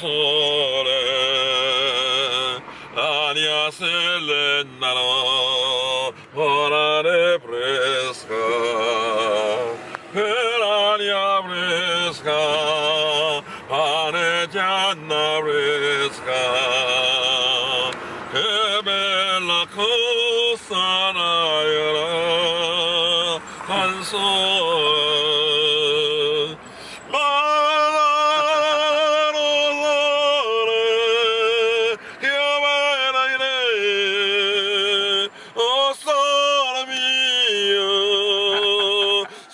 sole Ania selenaro Orare presca Per ania presca Pane gianna presca Che bella cosa naira Canzone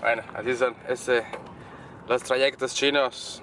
Bueno, así son ese los trayectos chinos.